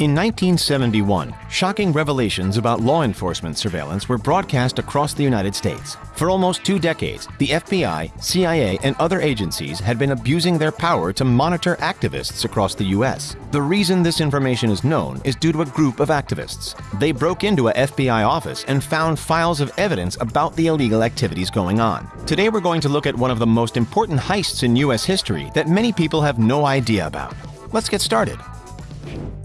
In 1971, shocking revelations about law enforcement surveillance were broadcast across the United States. For almost two decades, the FBI, CIA, and other agencies had been abusing their power to monitor activists across the U.S. The reason this information is known is due to a group of activists. They broke into a FBI office and found files of evidence about the illegal activities going on. Today we're going to look at one of the most important heists in U.S. history that many people have no idea about. Let's get started.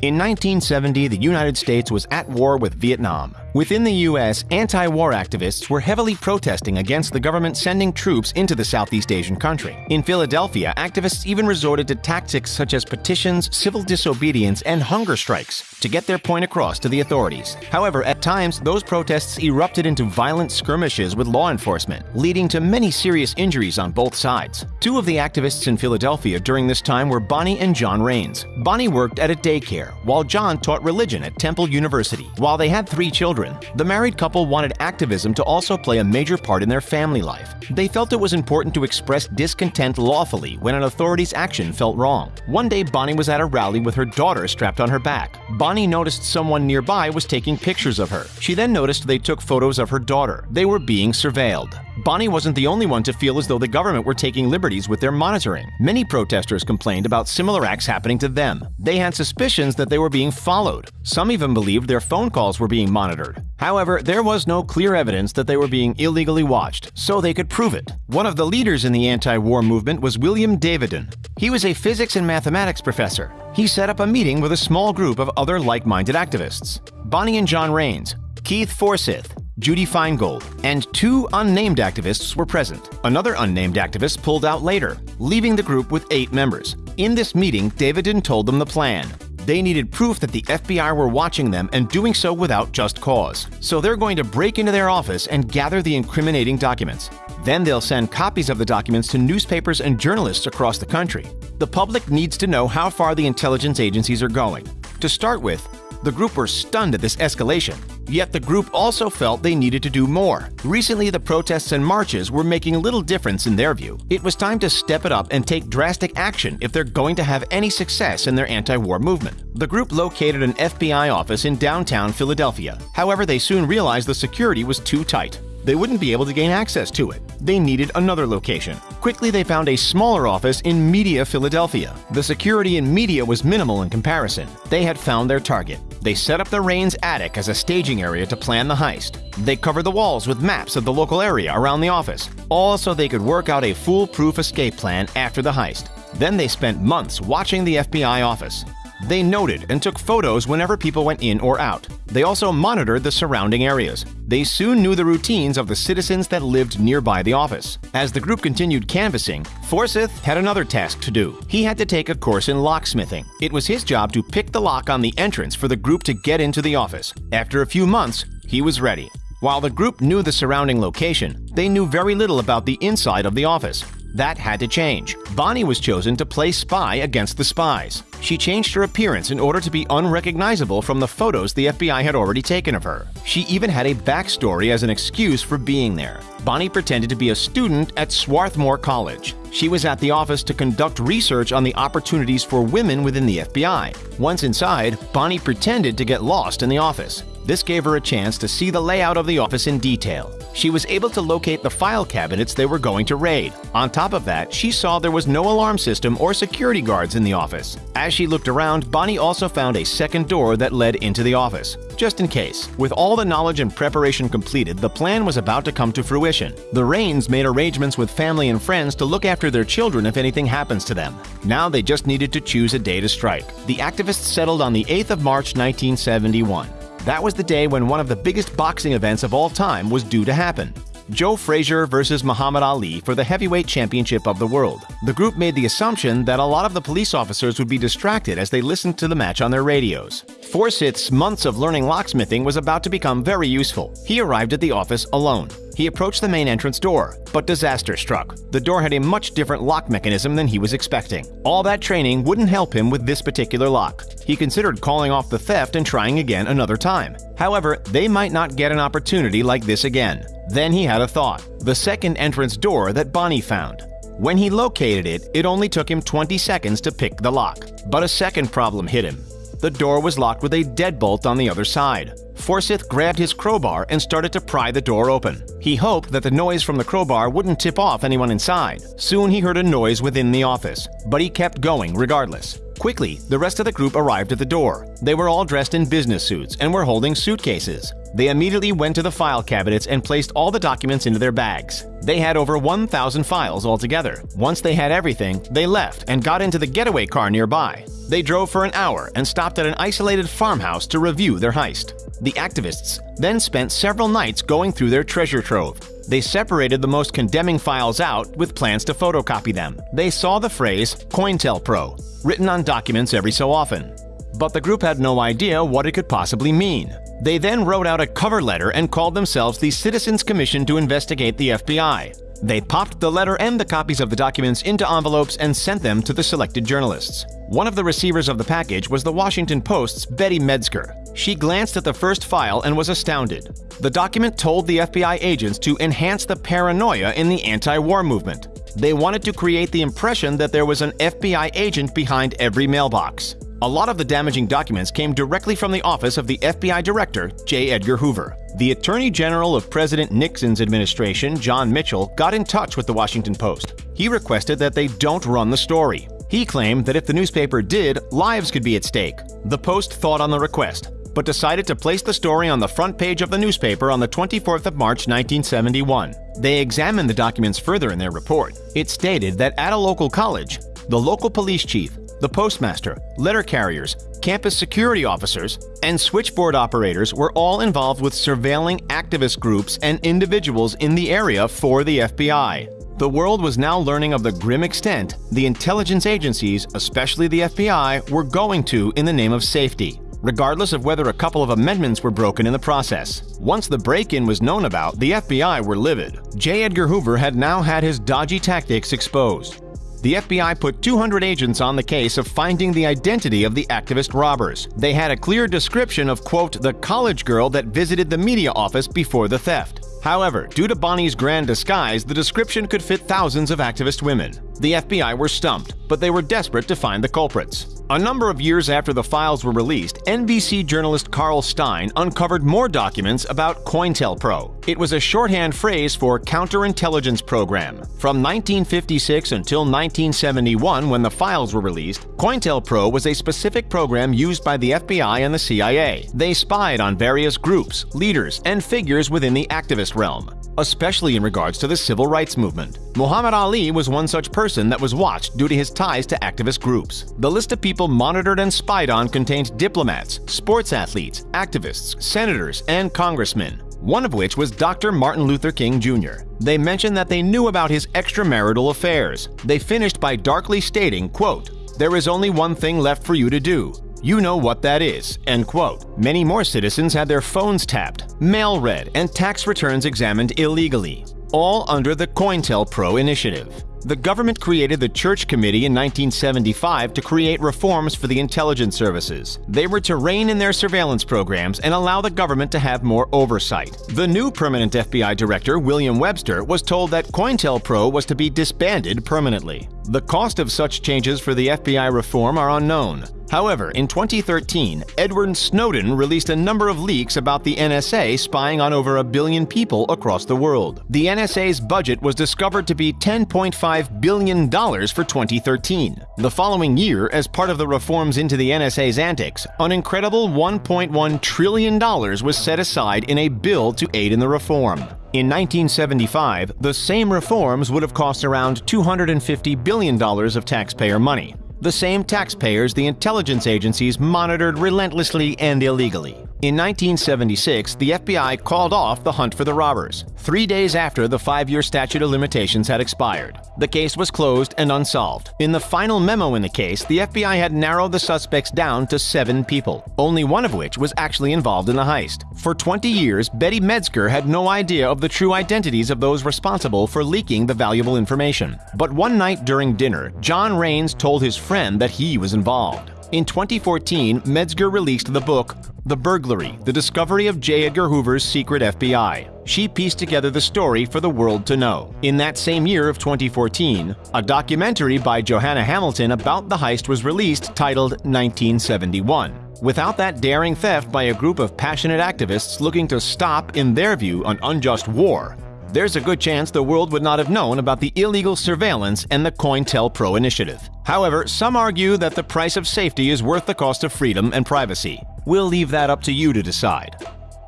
In 1970, the United States was at war with Vietnam. Within the U.S., anti-war activists were heavily protesting against the government sending troops into the Southeast Asian country. In Philadelphia, activists even resorted to tactics such as petitions, civil disobedience, and hunger strikes to get their point across to the authorities. However, at times, those protests erupted into violent skirmishes with law enforcement, leading to many serious injuries on both sides. Two of the activists in Philadelphia during this time were Bonnie and John Raines. Bonnie worked at a daycare, while John taught religion at Temple University. While they had three children, children, the married couple wanted activism to also play a major part in their family life. They felt it was important to express discontent lawfully when an authority's action felt wrong. One day, Bonnie was at a rally with her daughter strapped on her back. Bonnie noticed someone nearby was taking pictures of her. She then noticed they took photos of her daughter. They were being surveilled. Bonnie wasn't the only one to feel as though the government were taking liberties with their monitoring. Many protesters complained about similar acts happening to them. They had suspicions that they were being followed. Some even believed their phone calls were being monitored. However, there was no clear evidence that they were being illegally watched, so they could prove it. One of the leaders in the anti-war movement was William Davidon. He was a physics and mathematics professor. He set up a meeting with a small group of other like-minded activists. Bonnie and John Raines, Keith Forsyth, Judy Feingold, and two unnamed activists were present. Another unnamed activist pulled out later, leaving the group with eight members. In this meeting, Davidon told them the plan. They needed proof that the FBI were watching them and doing so without just cause. So they're going to break into their office and gather the incriminating documents. Then they'll send copies of the documents to newspapers and journalists across the country. The public needs to know how far the intelligence agencies are going. To start with, the group were stunned at this escalation. Yet the group also felt they needed to do more. Recently, the protests and marches were making little difference in their view. It was time to step it up and take drastic action if they're going to have any success in their anti-war movement. The group located an FBI office in downtown Philadelphia. However, they soon realized the security was too tight they wouldn't be able to gain access to it. They needed another location. Quickly, they found a smaller office in Media, Philadelphia. The security in Media was minimal in comparison. They had found their target. They set up the Raines' attic as a staging area to plan the heist. They covered the walls with maps of the local area around the office, all so they could work out a foolproof escape plan after the heist. Then they spent months watching the FBI office. They noted and took photos whenever people went in or out. They also monitored the surrounding areas. They soon knew the routines of the citizens that lived nearby the office. As the group continued canvassing, Forsyth had another task to do. He had to take a course in locksmithing. It was his job to pick the lock on the entrance for the group to get into the office. After a few months, he was ready. While the group knew the surrounding location, they knew very little about the inside of the office. That had to change. Bonnie was chosen to play spy against the spies. She changed her appearance in order to be unrecognizable from the photos the FBI had already taken of her. She even had a backstory as an excuse for being there. Bonnie pretended to be a student at Swarthmore College. She was at the office to conduct research on the opportunities for women within the FBI. Once inside, Bonnie pretended to get lost in the office. This gave her a chance to see the layout of the office in detail. She was able to locate the file cabinets they were going to raid. On top of that, she saw there was no alarm system or security guards in the office. As she looked around, Bonnie also found a second door that led into the office, just in case. With all the knowledge and preparation completed, the plan was about to come to fruition. The Raines made arrangements with family and friends to look after their children if anything happens to them. Now they just needed to choose a day to strike. The activists settled on the 8th of March 1971. That was the day when one of the biggest boxing events of all time was due to happen. Joe Frazier versus Muhammad Ali for the heavyweight championship of the world. The group made the assumption that a lot of the police officers would be distracted as they listened to the match on their radios. Forsyth's months of learning locksmithing was about to become very useful. He arrived at the office alone. He approached the main entrance door, but disaster struck. The door had a much different lock mechanism than he was expecting. All that training wouldn't help him with this particular lock. He considered calling off the theft and trying again another time. However, they might not get an opportunity like this again. Then he had a thought the second entrance door that Bonnie found. When he located it, it only took him 20 seconds to pick the lock. But a second problem hit him. The door was locked with a deadbolt on the other side. Forsyth grabbed his crowbar and started to pry the door open. He hoped that the noise from the crowbar wouldn't tip off anyone inside. Soon he heard a noise within the office, but he kept going regardless. Quickly, the rest of the group arrived at the door. They were all dressed in business suits and were holding suitcases. They immediately went to the file cabinets and placed all the documents into their bags. They had over 1,000 files altogether. Once they had everything, they left and got into the getaway car nearby. They drove for an hour and stopped at an isolated farmhouse to review their heist. The activists then spent several nights going through their treasure trove. They separated the most condemning files out with plans to photocopy them. They saw the phrase COINTELPRO written on documents every so often. But the group had no idea what it could possibly mean. They then wrote out a cover letter and called themselves the Citizens Commission to investigate the FBI. They popped the letter and the copies of the documents into envelopes and sent them to the selected journalists. One of the receivers of the package was the Washington Post's Betty Medsger. She glanced at the first file and was astounded. The document told the FBI agents to enhance the paranoia in the anti war movement. They wanted to create the impression that there was an FBI agent behind every mailbox. A lot of the damaging documents came directly from the office of the FBI Director, J. Edgar Hoover. The Attorney General of President Nixon's administration, John Mitchell, got in touch with the Washington Post. He requested that they don't run the story. He claimed that if the newspaper did, lives could be at stake. The Post thought on the request, but decided to place the story on the front page of the newspaper on the 24th of March 1971. They examined the documents further in their report. It stated that at a local college, the local police chief the postmaster, letter carriers, campus security officers, and switchboard operators were all involved with surveilling activist groups and individuals in the area for the FBI. The world was now learning of the grim extent the intelligence agencies, especially the FBI, were going to in the name of safety, regardless of whether a couple of amendments were broken in the process. Once the break in was known about, the FBI were livid. J. Edgar Hoover had now had his dodgy tactics exposed the FBI put 200 agents on the case of finding the identity of the activist robbers. They had a clear description of, quote, the college girl that visited the media office before the theft. However, due to Bonnie's grand disguise, the description could fit thousands of activist women. The FBI were stumped, but they were desperate to find the culprits. A number of years after the files were released, NBC journalist Carl Stein uncovered more documents about COINTELPRO. It was a shorthand phrase for Counterintelligence Program. From 1956 until 1971, when the files were released, COINTELPRO was a specific program used by the FBI and the CIA. They spied on various groups, leaders, and figures within the activist realm especially in regards to the civil rights movement. Muhammad Ali was one such person that was watched due to his ties to activist groups. The list of people monitored and spied on contained diplomats, sports athletes, activists, senators, and congressmen one of which was Dr. Martin Luther King Jr. They mentioned that they knew about his extramarital affairs. They finished by darkly stating, quote, There is only one thing left for you to do. You know what that is. End quote. Many more citizens had their phones tapped, mail read, and tax returns examined illegally, all under the COINTELPRO initiative. The government created the Church Committee in 1975 to create reforms for the intelligence services. They were to rein in their surveillance programs and allow the government to have more oversight. The new permanent FBI director, William Webster, was told that COINTELPRO was to be disbanded permanently. The cost of such changes for the FBI reform are unknown. However, in 2013, Edward Snowden released a number of leaks about the NSA spying on over a billion people across the world. The NSA's budget was discovered to be $10.5 billion for 2013. The following year, as part of the reforms into the NSA's antics, an incredible $1.1 trillion was set aside in a bill to aid in the reform. In 1975, the same reforms would have cost around $250 billion of taxpayer money the same taxpayers the intelligence agencies monitored relentlessly and illegally. In 1976, the FBI called off the hunt for the robbers, three days after the five year statute of limitations had expired. The case was closed and unsolved. In the final memo in the case, the FBI had narrowed the suspects down to seven people, only one of which was actually involved in the heist. For 20 years, Betty Medsger had no idea of the true identities of those responsible for leaking the valuable information. But one night during dinner, John Raines told his friend that he was involved. In 2014, Medsger released the book The Burglary The Discovery of J. Edgar Hoover's Secret FBI. She pieced together the story for the world to know. In that same year of 2014, a documentary by Johanna Hamilton about the heist was released titled 1971. Without that daring theft by a group of passionate activists looking to stop, in their view, an unjust war, there's a good chance the world would not have known about the illegal surveillance and the COINTELPRO initiative. However, some argue that the price of safety is worth the cost of freedom and privacy. We'll leave that up to you to decide.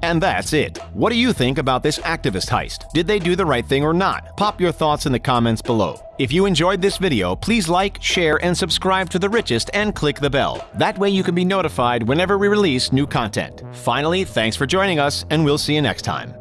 And that's it. What do you think about this activist heist? Did they do the right thing or not? Pop your thoughts in the comments below. If you enjoyed this video, please like, share, and subscribe to The Richest and click the bell. That way you can be notified whenever we release new content. Finally, thanks for joining us, and we'll see you next time.